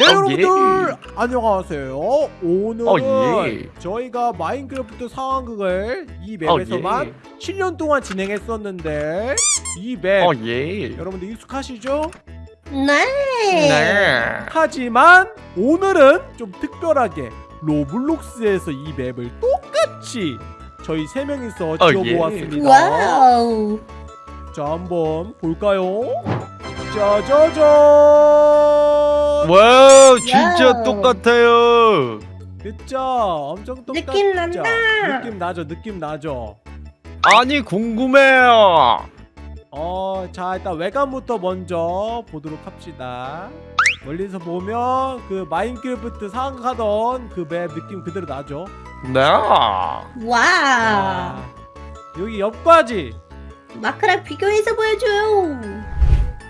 네 어, 여러분들 안녕하세요 오늘은 어, 예. 저희가 마인크래프트 상황극을 이 어, 맵에서만 예. 7년 동안 진행했었는데 이맵 어, 예. 여러분들 익숙하시죠? 네. 네. 하지만 오늘은 좀 특별하게 로블록스에서 이 맵을 똑같이 저희 세 명이서 어, 예. 지어보았습니다 와우. 자 한번 볼까요? 짜자잔 와우, 진짜 와우. 똑같아요. 그쵸 엄청 똑같죠 느낌 난다. 느낌 나죠 느낌 나죠 아니, 궁금해요. 어, 자 일단 외관부터 먼저 보도록 합시다. 멀리서 보면 그 마인크래프트 상하던 그 맵 느낌 그대로 나죠. 네. 와. 아, 여기 옆까지 마크랑 비교해서 보여줘요.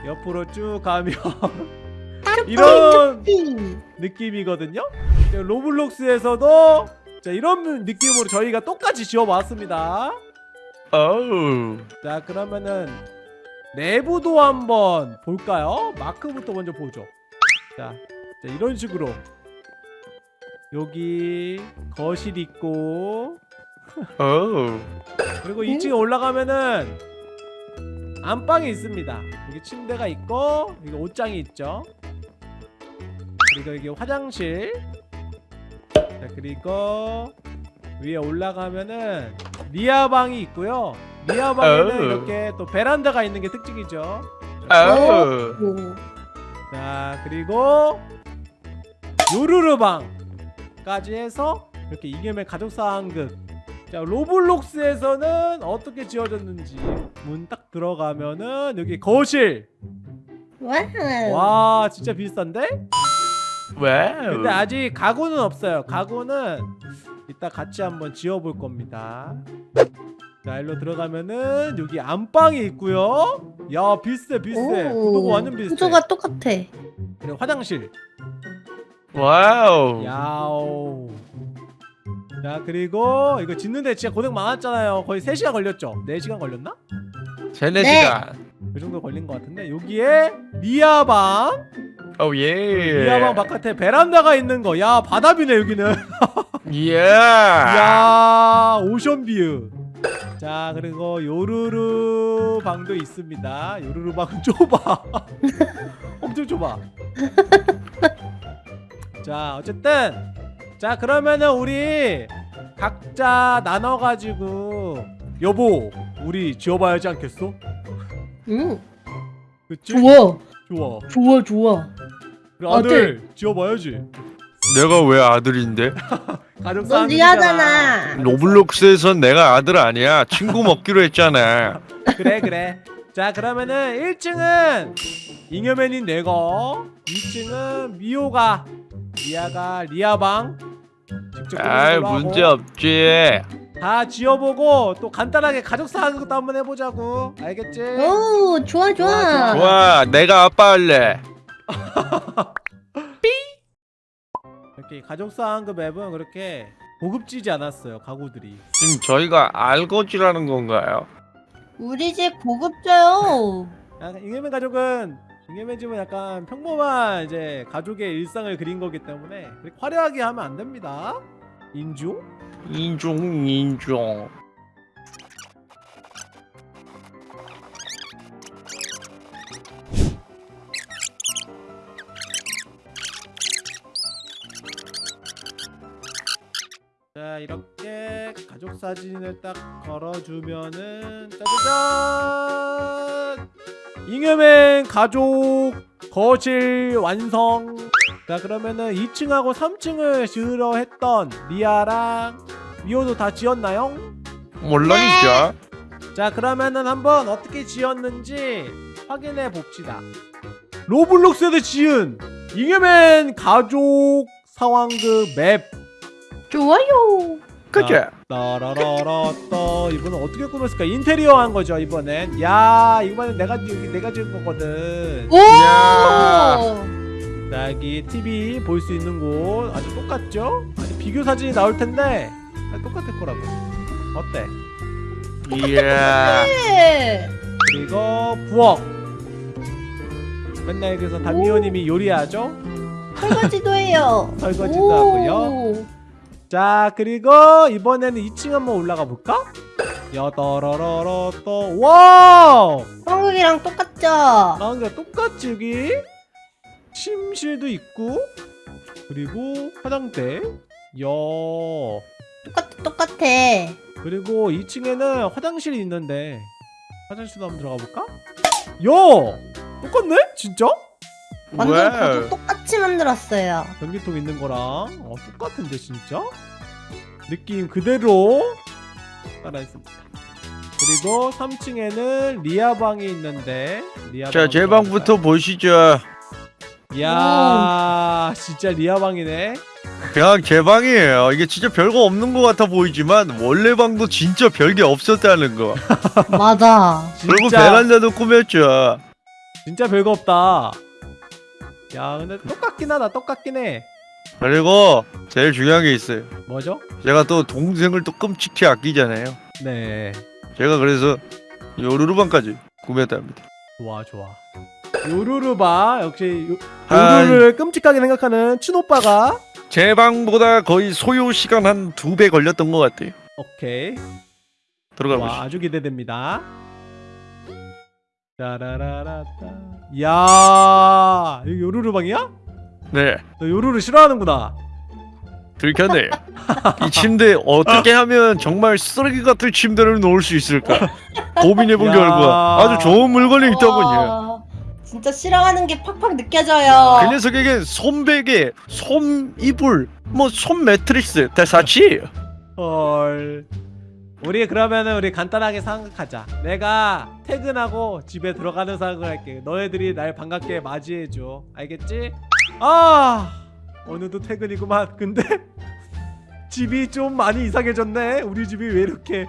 옆으로 쭉 가면 이런 띵. 느낌이거든요. 자, 로블록스에서도 자 이런 느낌으로 저희가 똑같이 지어봤습니다. 어우. 자 그러면은 내부도 한번 볼까요? 마크부터 먼저 보죠 자, 자 이런 식으로 여기 거실 있고 어우. 그리고 2층에 올라가면은 안방이 있습니다 여기 침대가 있고 여기 옷장이 있죠 그리고 여기 화장실 자 그리고 위에 올라가면은 리아방이 있고요 리아방에는 어우. 이렇게 또 베란다가 있는 게 특징이죠. 오. 자 그리고 요루루방까지 해서 이렇게 이겸의 가족상황극 자 로블록스에서는 어떻게 지어졌는지 문 딱 들어가면은 여기 거실 와우. 와 진짜 비싼데? 와우. 근데 아직 가구는 없어요 가구는 이따 같이 한번 지어볼 겁니다 자 일로 들어가면은 여기 안방이 있고요 야 비슷해 비슷해 구도가 완전 비슷해 구조가 똑같아. 그리고 화장실 와우. 야오. 자 그리고 이거 짓는데 진짜 고생 많았잖아요. 거의 3시간 걸렸죠? 4시간 걸렸나? 세네 네. 시간. 그 정도 걸린 것 같은데 여기에 리아방 어, 예. 리아방 바깥에 베란다가 있는 거. 야 바다뷰네 여기는. 예. 야 오션뷰. 자 그리고 요루루 방도 있습니다. 요루루 방은 좁아. 엄청 좁아. 자 어쨌든 자 그러면은 우리 각자 나눠가지고 여보 우리 지어봐야 지 않겠어? 응. 그치? 좋아. 좋아. 좋아 좋아. 우리 아들 지어봐야지. 내가 왜 아들인데? 가족 넌 싸움이잖아. 로블록스에선 내가 아들 아니야. 친구 먹기로 했잖아. 그래 그래. 자 그러면은 1층은 잉여맨인 내가 2층은 미호가 리아가 리아방 직접 아이, 꾸미는 걸로 하고 문제 없지. 다 지어보고 또 간단하게 가족 사항도 한번 해보자고 알겠지? 오 좋아 좋아. 좋아, 좋아, 내가 아빠 할래. 이렇게 가족 사항 그 맵은 그렇게 고급지지 않았어요 가구들이 지금 저희가 알거지라는 건가요? 우리 집 고급져요. 잉여맨 가족은 잉여맨 집은 약간 평범한 이제 가족의 일상을 그린 거기 때문에 그렇게 화려하게 하면 안 됩니다 인중? 인종, 인종. 자 이렇게 가족 사진을 딱 걸어주면은 짜자잔 잉여맨 가족 거실 완성 자 그러면은 2층하고 3층을 지으려 했던 리아랑 미호도 다 지었나요? 물론이죠. 자 그러면은 한번 어떻게 지었는지 확인해 봅시다 로블록스에서 지은 잉여맨 가족 상황극 맵 좋아요. 그치? 따라라라따 이번엔 어떻게 꾸몄을까 인테리어 한 거죠 이번엔 야 이번엔 내가 여기 내가 지은 거거든 오. 야. 자 여기 TV 볼 수 있는 곳 아주 똑같죠 아주 비교 사진이 나올 텐데 아, 똑같을 거라고 어때 이야. 네. 그리고 부엌 맨날 그래서 담미호님이 요리하죠 설거지도 해요. 설거지도 오. 하고요. 자 그리고 이번에는 2층 한번 올라가 볼까? 여더러러러 또 와우 한국이랑 똑같죠? 나은가 똑같지 여기 침실도 있고 그리고 화장대 야 똑같아 똑같아. 그리고 2층에는 화장실이 있는데 화장실도 한번 들어가 볼까? 야 똑같네 진짜? 완전 왜? 가족 똑같이 만들었어요. 변기통 있는 거랑 어, 똑같은데 진짜? 느낌 그대로 따라했습니다 그리고 3층에는 리아 방이 있는데 리아 자, 방제 방부터? 보시죠. 이야 진짜 리아 방이네 그냥 제 방이에요. 이게 진짜 별거 없는 것 같아 보이지만 원래 방도 진짜 별게 없었다는 거. 맞아. 그리고 진짜 베란다도 꾸몄죠. 진짜 별거 없다 야 근데 똑같긴 하다 똑같긴 해 그리고 제일 중요한 게 있어요. 뭐죠? 제가 또 동생을 또 끔찍히 아끼잖아요. 네 제가 그래서 요루루 방까지 꾸몄답니다. 좋아 좋아 요루루바 역시 요, 아, 요루루를 끔찍하게 생각하는 춘오빠가 제 방보다 거의 소요 시간 한 두 배 걸렸던 것 같아요. 오케이 들어가 와 보시죠. 아주 기대됩니다 짜라라라따 야 여기 요루루 방이야? 네, 너 요루루 싫어하는구나 들켰네요. 이 침대 어떻게 하면 정말 쓰레기 같은 침대를 놓을 수 있을까 고민해본 야. 결과 아주 좋은 물건이 있더군요. 와, 진짜 싫어하는 게 팍팍 느껴져요. 그 녀석에게 손베개, 손 이불, 뭐 손 매트리스 다 사치예요. 헐 우리 그러면은 우리 간단하게 생각하자 내가 퇴근하고 집에 들어가는 생각을 할게 너희들이 날 반갑게 맞이해줘 알겠지? 아 어느덧 퇴근이구만 근데 집이 좀 많이 이상해졌네 우리 집이 왜 이렇게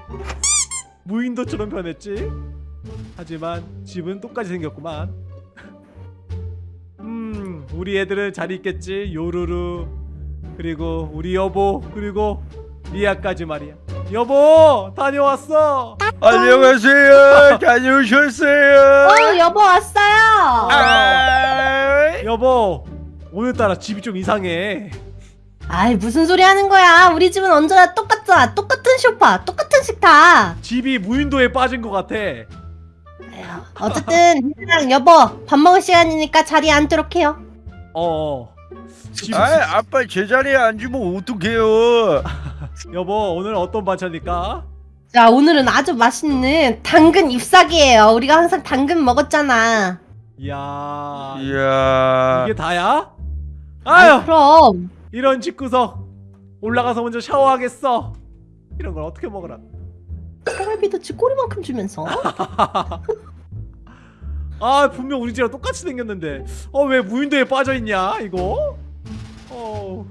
무인도처럼 변했지? 하지만 집은 똑같이 생겼구만 음 우리 애들은 잘 있겠지 요루루 그리고 우리 여보 그리고 리아까지 말이야 여보 다녀왔어 안녕하세요. 다녀오셨어요. 어, 여보 왔어요. 아, 여보 오늘따라 집이 좀 이상해 아이 무슨 소리 하는 거야? 우리 집은 언제나 똑같잖아. 똑같은 소파, 똑같은 식탁. 집이 무인도에 빠진 것 같아 에휴, 어쨌든 그냥 여보 밥 먹을 시간이니까 자리에 앉도록 해요. 어어 집, 아, 아빠 제 자리에 앉으면 어떡해요? 여보 오늘 어떤 반찬일까? 자 오늘은 아주 맛있는 당근 잎사귀예요. 우리가 항상 당근 먹었잖아. 이야 이야. 이게 다야? 아유 그럼. 이런 집구석 올라가서 먼저 샤워하겠어. 이런 걸 어떻게 먹으라? 생활비도 지 꼬리만큼 주면서? 아 분명 우리 집이랑 똑같이 생겼는데. 어 왜 무인도에 빠져있냐 이거? 어.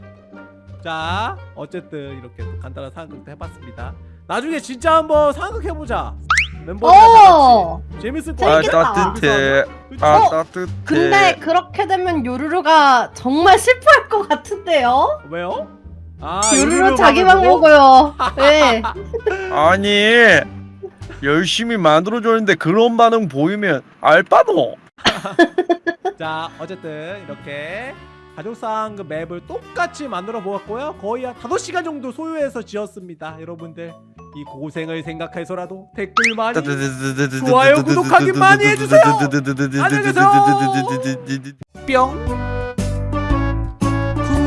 자 어쨌든 이렇게 또 간단한 상황극도 해봤습니다. 나중에 진짜 한번 상황극 해보자 멤버들이랑 다 어. 같이 재밌을 아 거야 재밌겠다. 따뜻해. 아 어, 따뜻해. 근데 그렇게 되면 요루루가 정말 슬퍼할 것 같은데요? 왜요? 아 요루루 자기 방 보고? 먹어요. 네. 아니 열심히 만들어줬는데 그런 반응 보이면 알바노. 자 어쨌든 이렇게 가족상 그 맵을 똑같이 만들어 보았고요 거의 한 5시간 정도 소요해서 지었습니다 여러분들 이 고생을 생각해서라도 댓글 많이 좋아요, 구독하기 많이 해주세요. 안녕히 계세요. 뿅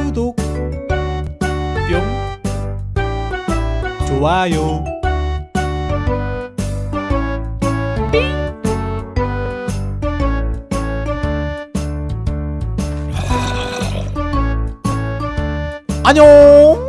구독 뿅 좋아요 안녕